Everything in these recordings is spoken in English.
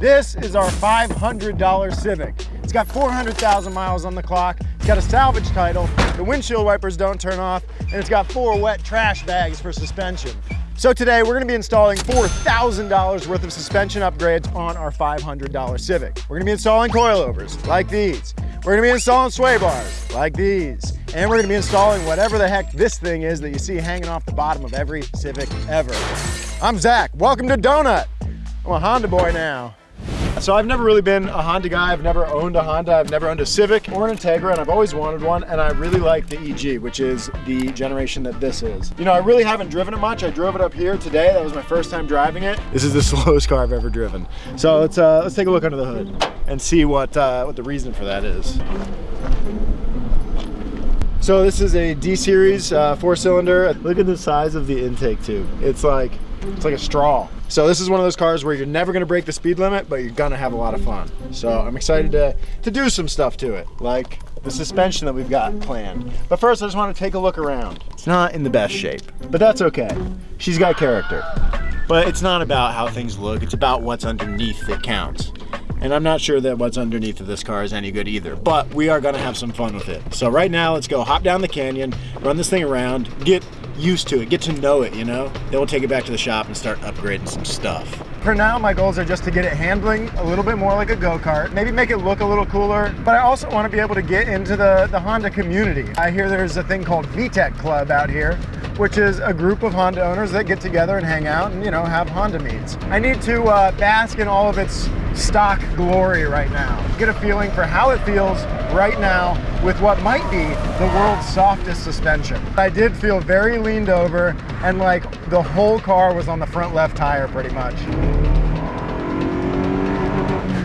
This is our $500 Civic. It's got 400,000 miles on the clock. It's got a salvage title. The windshield wipers don't turn off. And it's got four wet trash bags for suspension. So today we're gonna be installing $4,000 worth of suspension upgrades on our $500 Civic. We're gonna be installing coilovers like these. We're gonna be installing sway bars like these. And we're gonna be installing whatever the heck this thing is that you see hanging off the bottom of every Civic ever. I'm Zach, welcome to Donut. I'm a Honda boy now. So I've never really been a Honda guy. I've never owned a Honda. I've never owned a Civic or an Integra, and I've always wanted one. And I really like the EG, which is the generation that this is. You know, I really haven't driven it much. I drove it up here today. That was my first time driving it. This is the slowest car I've ever driven. So let's uh, let's take a look under the hood and see what uh, what the reason for that is. So this is a D series uh, four cylinder. Look at the size of the intake tube. It's like it's like a straw. So this is one of those cars where you're never gonna break the speed limit, but you're gonna have a lot of fun. So I'm excited to, to do some stuff to it, like the suspension that we've got planned. But first I just wanna take a look around. It's not in the best shape, but that's okay. She's got character. But it's not about how things look, it's about what's underneath that counts. And I'm not sure that what's underneath of this car is any good either, but we are gonna have some fun with it. So right now, let's go hop down the canyon, run this thing around, get used to it, get to know it, you know? Then we'll take it back to the shop and start upgrading some stuff. For now, my goals are just to get it handling a little bit more like a go-kart, maybe make it look a little cooler, but I also want to be able to get into the, the Honda community. I hear there's a thing called VTEC Club out here, which is a group of Honda owners that get together and hang out and, you know, have Honda meets. I need to uh, bask in all of its stock glory right now. Get a feeling for how it feels right now with what might be the world's softest suspension. I did feel very leaned over and like the whole car was on the front left tire pretty much.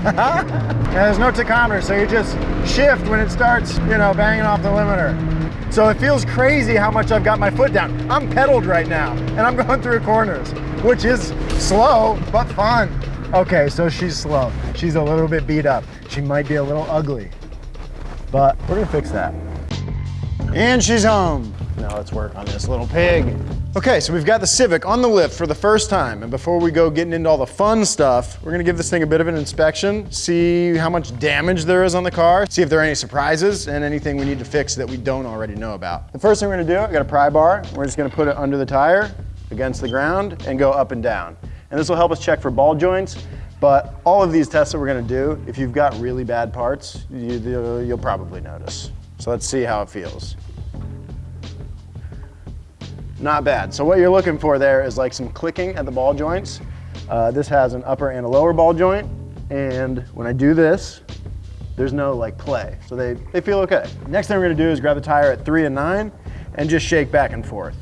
there's no tachometer, so you just shift when it starts, you know, banging off the limiter. So it feels crazy how much I've got my foot down. I'm pedaled right now, and I'm going through corners, which is slow, but fun. Okay, so she's slow. She's a little bit beat up. She might be a little ugly, but we're gonna fix that. And she's home. Now let's work on this little pig. Okay, so we've got the Civic on the lift for the first time. And before we go getting into all the fun stuff, we're gonna give this thing a bit of an inspection, see how much damage there is on the car, see if there are any surprises and anything we need to fix that we don't already know about. The first thing we're gonna do, I got a pry bar. We're just gonna put it under the tire, against the ground, and go up and down. And this will help us check for ball joints. But all of these tests that we're gonna do, if you've got really bad parts, you, you'll probably notice. So let's see how it feels. Not bad. So what you're looking for there is like some clicking at the ball joints. Uh, this has an upper and a lower ball joint. And when I do this, there's no like play. So they, they feel okay. Next thing we're gonna do is grab the tire at three and nine and just shake back and forth.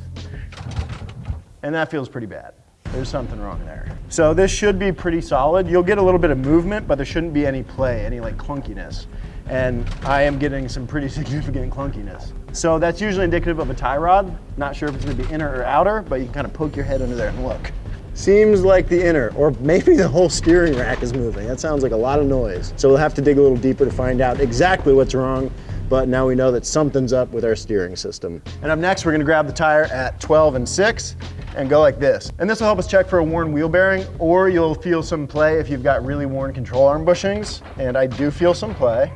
And that feels pretty bad. There's something wrong there. So this should be pretty solid. You'll get a little bit of movement, but there shouldn't be any play, any like clunkiness. And I am getting some pretty significant clunkiness. So that's usually indicative of a tie rod. Not sure if it's gonna be inner or outer, but you can kind of poke your head under there and look. Seems like the inner, or maybe the whole steering rack is moving. That sounds like a lot of noise. So we'll have to dig a little deeper to find out exactly what's wrong, but now we know that something's up with our steering system. And up next, we're gonna grab the tire at 12 and six and go like this. And this will help us check for a worn wheel bearing, or you'll feel some play if you've got really worn control arm bushings. And I do feel some play.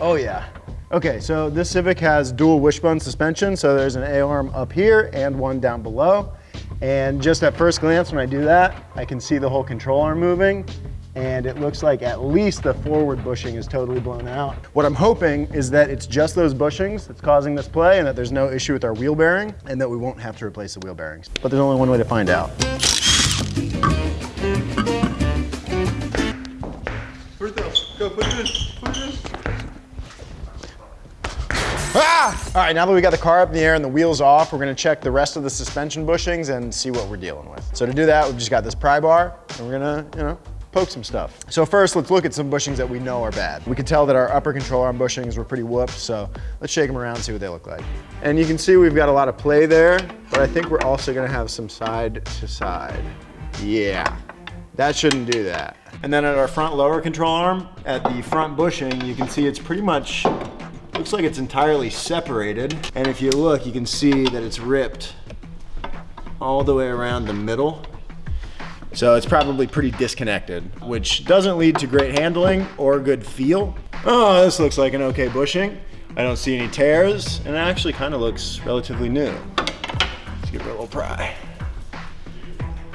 Oh yeah. Okay, so this Civic has dual wishbone suspension. So there's an A-arm up here and one down below. And just at first glance, when I do that, I can see the whole control arm moving and it looks like at least the forward bushing is totally blown out. What I'm hoping is that it's just those bushings that's causing this play and that there's no issue with our wheel bearing and that we won't have to replace the wheel bearings. But there's only one way to find out. All right, now that we got the car up in the air and the wheels off, we're gonna check the rest of the suspension bushings and see what we're dealing with. So to do that, we've just got this pry bar and we're gonna, you know, poke some stuff. So first, let's look at some bushings that we know are bad. We can tell that our upper control arm bushings were pretty whooped, so let's shake them around and see what they look like. And you can see we've got a lot of play there, but I think we're also gonna have some side to side. Yeah, that shouldn't do that. And then at our front lower control arm, at the front bushing, you can see it's pretty much, looks like it's entirely separated. And if you look, you can see that it's ripped all the way around the middle. So it's probably pretty disconnected, which doesn't lead to great handling or good feel. Oh, this looks like an okay bushing. I don't see any tears, and it actually kind of looks relatively new. Let's give it a little pry.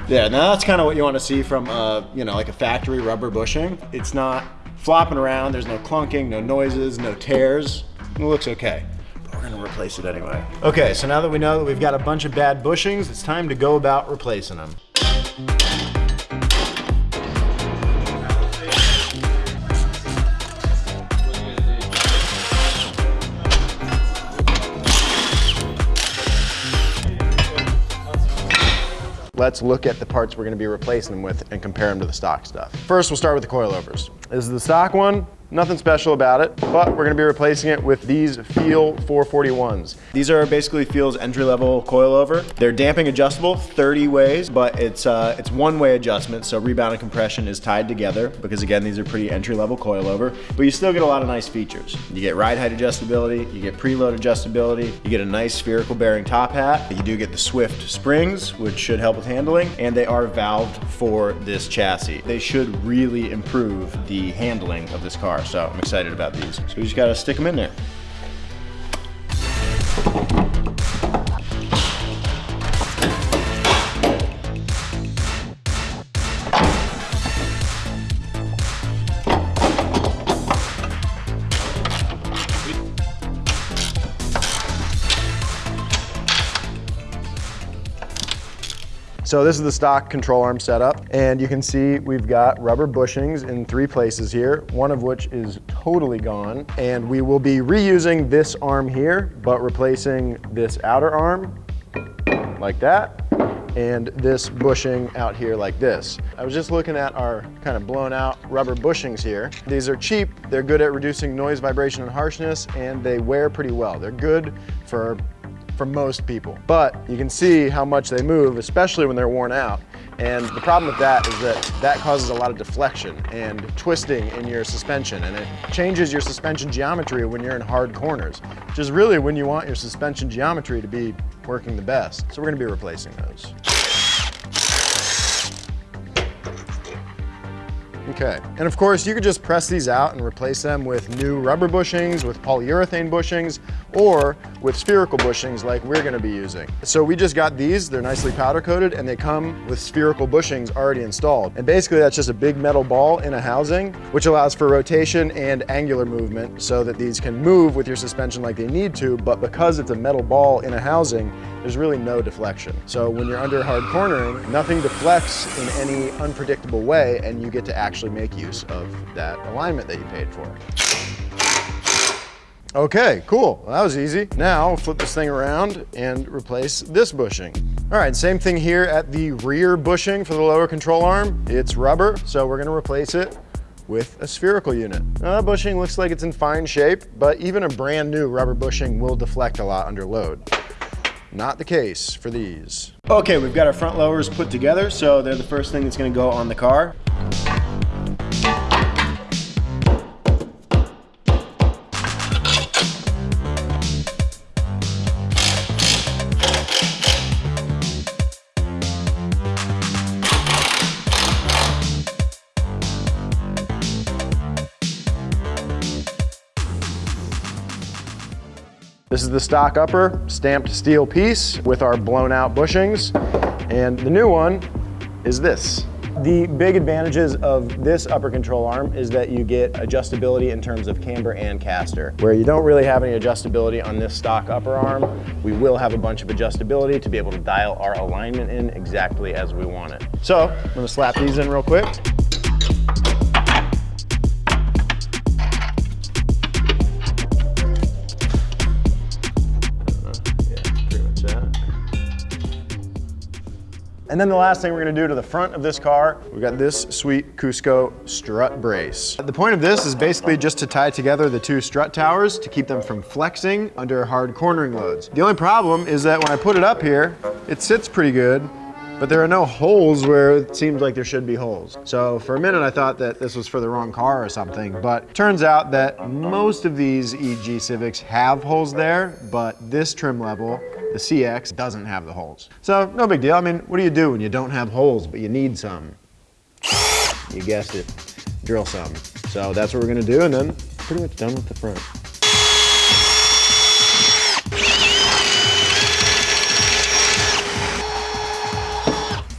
Yeah, now that's kind of what you want to see from, uh, you know, like a factory rubber bushing. It's not flopping around, there's no clunking, no noises, no tears. It looks okay. But we're gonna replace it anyway. Okay, so now that we know that we've got a bunch of bad bushings, it's time to go about replacing them. let's look at the parts we're gonna be replacing them with and compare them to the stock stuff. First, we'll start with the coilovers. This is the stock one. Nothing special about it, but we're gonna be replacing it with these Feal 441s. These are basically Feal's entry-level coilover. They're damping adjustable 30 ways, but it's uh, it's one-way adjustment, so rebound and compression is tied together because again, these are pretty entry-level coilover, but you still get a lot of nice features. You get ride height adjustability, you get preload adjustability, you get a nice spherical bearing top hat, you do get the Swift springs, which should help with handling, and they are valved for this chassis. They should really improve the handling of this car so I'm excited about these. So we just gotta stick them in there. So this is the stock control arm setup, and you can see we've got rubber bushings in three places here, one of which is totally gone, and we will be reusing this arm here, but replacing this outer arm like that, and this bushing out here like this. I was just looking at our kind of blown out rubber bushings here. These are cheap, they're good at reducing noise, vibration, and harshness, and they wear pretty well. They're good for for most people. But you can see how much they move, especially when they're worn out. And the problem with that is that that causes a lot of deflection and twisting in your suspension and it changes your suspension geometry when you're in hard corners, which is really when you want your suspension geometry to be working the best. So we're gonna be replacing those. Okay, and of course you could just press these out and replace them with new rubber bushings, with polyurethane bushings, or with spherical bushings like we're gonna be using. So we just got these, they're nicely powder coated, and they come with spherical bushings already installed. And basically that's just a big metal ball in a housing, which allows for rotation and angular movement so that these can move with your suspension like they need to, but because it's a metal ball in a housing, there's really no deflection. So when you're under hard cornering, nothing deflects in any unpredictable way, and you get to actually make use of that alignment that you paid for. Okay, cool. Well, that was easy. Now flip this thing around and replace this bushing. All right, same thing here at the rear bushing for the lower control arm. It's rubber, so we're gonna replace it with a spherical unit. That bushing looks like it's in fine shape, but even a brand new rubber bushing will deflect a lot under load. Not the case for these. Okay, we've got our front lowers put together, so they're the first thing that's gonna go on the car. This is the stock upper, stamped steel piece with our blown out bushings. And the new one is this. The big advantages of this upper control arm is that you get adjustability in terms of camber and caster. Where you don't really have any adjustability on this stock upper arm, we will have a bunch of adjustability to be able to dial our alignment in exactly as we want it. So I'm gonna slap these in real quick. And then the last thing we're gonna do to the front of this car, we've got this sweet Cusco strut brace. The point of this is basically just to tie together the two strut towers to keep them from flexing under hard cornering loads. The only problem is that when I put it up here, it sits pretty good, but there are no holes where it seems like there should be holes. So for a minute I thought that this was for the wrong car or something, but turns out that most of these EG Civics have holes there, but this trim level The CX doesn't have the holes. So no big deal. I mean, what do you do when you don't have holes, but you need some? You guessed it, drill some. So that's what we're gonna do, and then pretty much done with the front.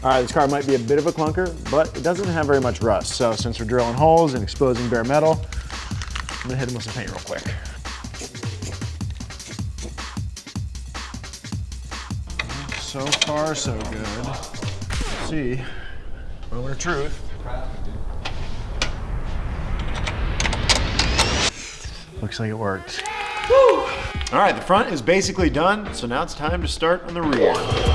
All right, this car might be a bit of a clunker, but it doesn't have very much rust. So since we're drilling holes and exposing bare metal, I'm gonna hit them with some paint real quick. So far, so good. Let's see, moment of truth. Looks like it worked. All right, the front is basically done, so now it's time to start on the rear.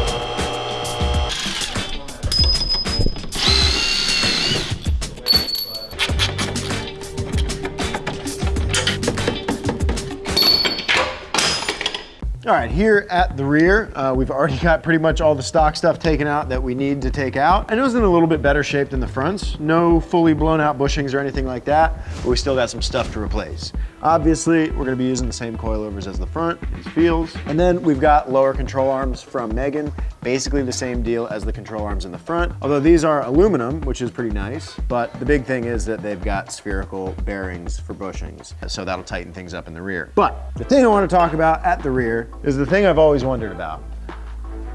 All right, here at the rear, uh, we've already got pretty much all the stock stuff taken out that we need to take out. I know it's in a little bit better shape than the fronts. No fully blown out bushings or anything like that, but we still got some stuff to replace. Obviously, we're gonna be using the same coilovers as the front, these Feals. And then we've got lower control arms from Megan, basically the same deal as the control arms in the front. Although these are aluminum, which is pretty nice, but the big thing is that they've got spherical bearings for bushings, so that'll tighten things up in the rear. But the thing I wanna talk about at the rear is the thing I've always wondered about.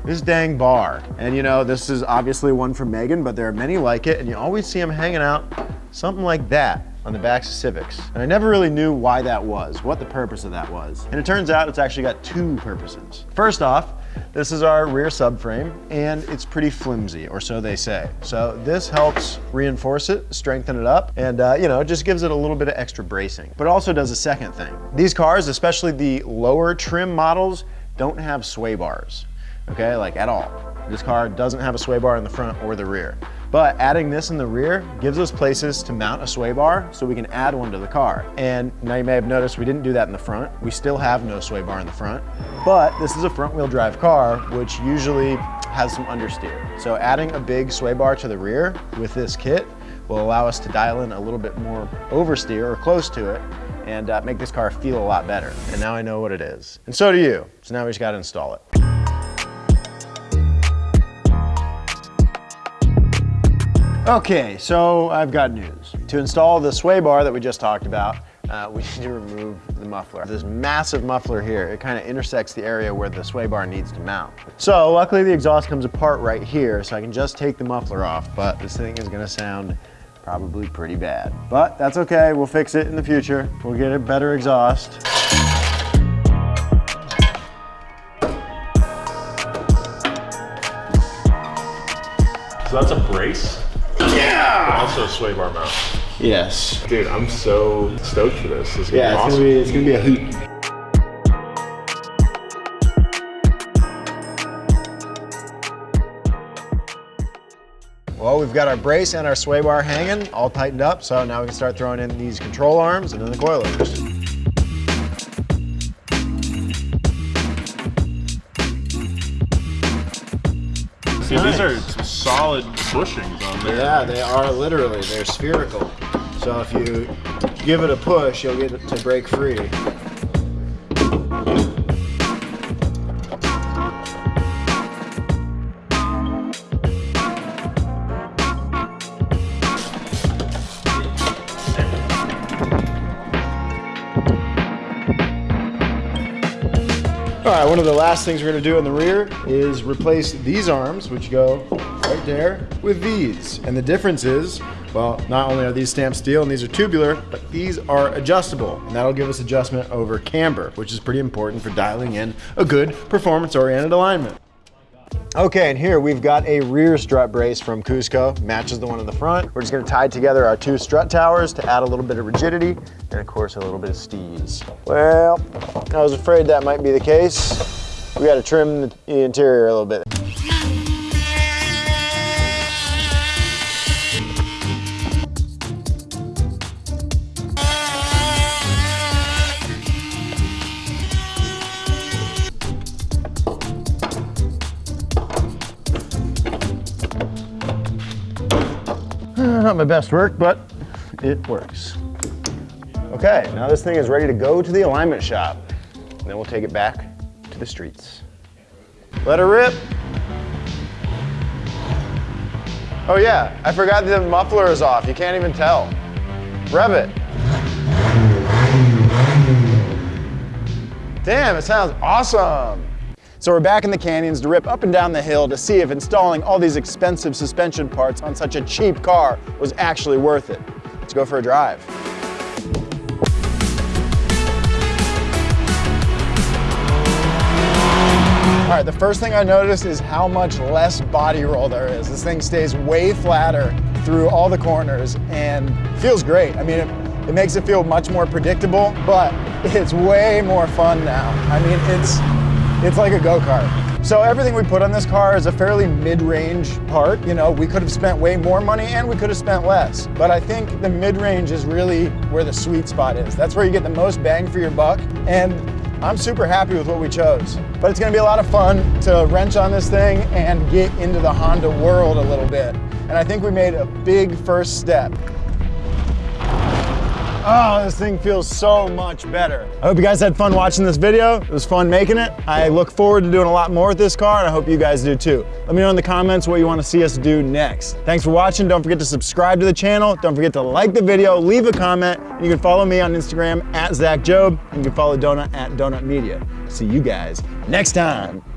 This dang bar. And you know, this is obviously one from Megan, but there are many like it, and you always see them hanging out something like that on the backs of Civics. And I never really knew why that was, what the purpose of that was. And it turns out it's actually got two purposes. First off, this is our rear subframe and it's pretty flimsy, or so they say. So this helps reinforce it, strengthen it up, and uh, you know, it just gives it a little bit of extra bracing. But it also does a second thing. These cars, especially the lower trim models, don't have sway bars, okay, like at all. This car doesn't have a sway bar in the front or the rear. But adding this in the rear gives us places to mount a sway bar so we can add one to the car. And now you may have noticed we didn't do that in the front. We still have no sway bar in the front, but this is a front wheel drive car, which usually has some understeer. So adding a big sway bar to the rear with this kit will allow us to dial in a little bit more oversteer or close to it and uh, make this car feel a lot better. And now I know what it is. And so do you. So now we just gotta install it. Okay, so I've got news. To install the sway bar that we just talked about, uh, we need to remove the muffler. This massive muffler here, it kind of intersects the area where the sway bar needs to mount. So luckily the exhaust comes apart right here, so I can just take the muffler off, but this thing is gonna sound probably pretty bad. But that's okay, we'll fix it in the future. We'll get a better exhaust. So that's a brace? Yeah! Also a sway bar mount. Yes. Dude, I'm so stoked for this. This is Yeah, gonna it's be gonna be, it's gonna be a hoot. Well, we've got our brace and our sway bar hanging, all tightened up, so now we can start throwing in these control arms and then the coilovers. See, these are some solid bushings on there. Yeah, they are literally, they're spherical. So if you give it a push, you'll get it to break free. All right, one of the last things we're gonna do in the rear is replace these arms, which go right there, with these. And the difference is, well, not only are these stamped steel and these are tubular, but these are adjustable. And that'll give us adjustment over camber, which is pretty important for dialing in a good performance-oriented alignment. Okay, and here we've got a rear strut brace from Cusco, matches the one in the front. We're just gonna tie together our two strut towers to add a little bit of rigidity, and of course a little bit of steeze. Well, I was afraid that might be the case. We gotta trim the interior a little bit. Not my best work, but it works. Okay, now this thing is ready to go to the alignment shop. And then we'll take it back to the streets. Let her rip. Oh yeah, I forgot the muffler is off. You can't even tell. Rev it. Damn, it sounds awesome. So we're back in the canyons to rip up and down the hill to see if installing all these expensive suspension parts on such a cheap car was actually worth it. Let's go for a drive. All right, the first thing I noticed is how much less body roll there is. This thing stays way flatter through all the corners and feels great. I mean, it, it makes it feel much more predictable, but it's way more fun now. I mean, it's, it's like a go-kart. So everything we put on this car is a fairly mid-range part. You know, we could have spent way more money and we could have spent less. But I think the mid-range is really where the sweet spot is. That's where you get the most bang for your buck. And I'm super happy with what we chose. But it's gonna be a lot of fun to wrench on this thing and get into the Honda world a little bit. And I think we made a big first step. Oh, this thing feels so much better. I hope you guys had fun watching this video. It was fun making it. I look forward to doing a lot more with this car and I hope you guys do too. Let me know in the comments what you want to see us do next. Thanks for watching. Don't forget to subscribe to the channel. Don't forget to like the video, leave a comment. You can follow me on Instagram at Zach Jobe. And you can follow Donut at Donut Media. See you guys next time.